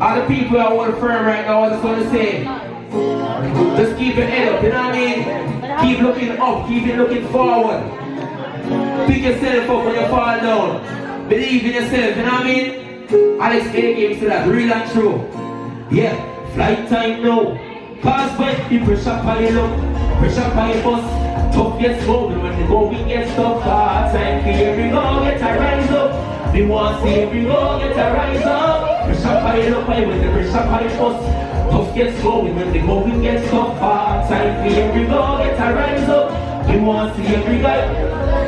All the people that hold firm right now, I just want to say, just keep your head up, you know what I mean? Keep looking up, keep looking forward. Pick yourself up when you fall down. Believe in yourself, you know what I mean? Alex A games to that, real and true. Yeah, flight time now. Cause when the pressure pile up, pressure pile bust, tough gets golden when the going gets tough. Hard time for every go, get a rise up. Me want see every go, get a rise up. Up, I when the pressure pile bust. Tough gets going when the going gets tough. Hard time for every go, get a rise up. Me want to see every guy.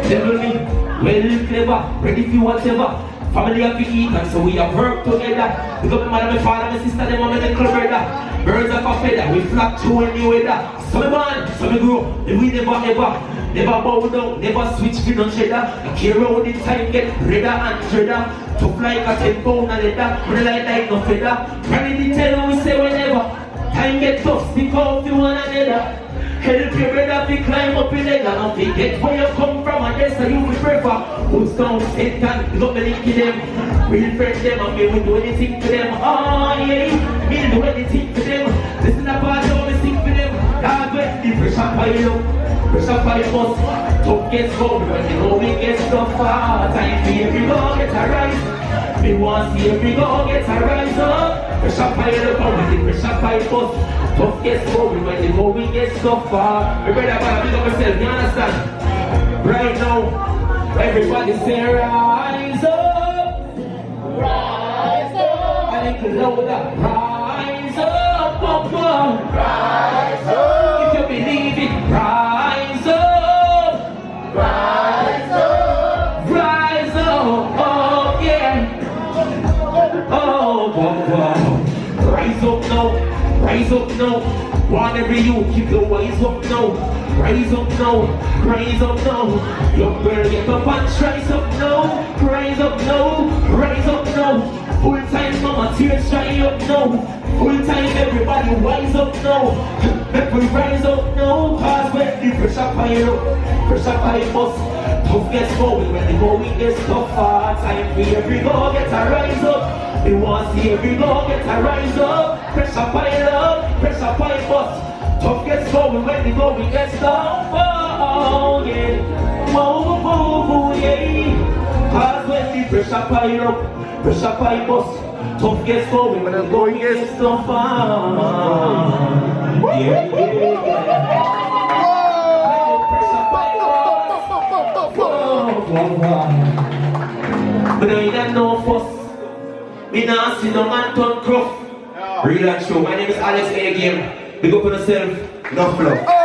Devil me, well clever, ready for whatever. Family have to eat and so we have work together. Because my mother, my father, my sister, them and my little brother. Birds of a feather, we flock to any weather. So me born, so me grow, and we never ever. Never bow down, never switch for no cheddar. Care round the time, get redder and dreader. Tough like a ten pound a leather, but like like no feather. Ready to tell we say whenever. Time get tough, speak out to one another. Help your brother to climb up in the and to get where you come from and that's how you will prefer. Who's down Satan, look the link to them. Real friends them and me will do anything to them. Oh yeah, me do anything to them. Listen up of me sing for them. That's when the pressure pile up. Pile bust. Tough gets cold when the going gets tough. Time for every go get a rise. Me want see every go get a rise up. Pressure up and when the pressure pile bust. Tough gets going when the going gets tough. Me brother, I big up myself, you understand? Right now, everybody say rise up. Rise up, I need to know that rise up, up, up. rise rise up now. Want every you keep the rise up now. Rise up now, rise up now. Young girl, get up and rise up now. Rise up now, rise up now. Full time mama, tears dry up now. Full time everybody rise up now. Make we rise up now. Cause when the pressure pile up, pressure pile bust. Tough gets going when the going gets tougher. Time for every go get a rise up. We want see every go get a rise up. Pressure pile pile bust. Tough gets going when the going gets tougher. Oh yeah, whoa, whoa, whoa, yeah. Cause when the pressure pile up, pressure pile bust. Tough gets going when the going gets tougher. Yeah, yeah, yeah. Bust. But I ain't no fuss. Me nah sit down and turn gruff. And true. My name is Alex A. Game. Big up on yourself. Enough love.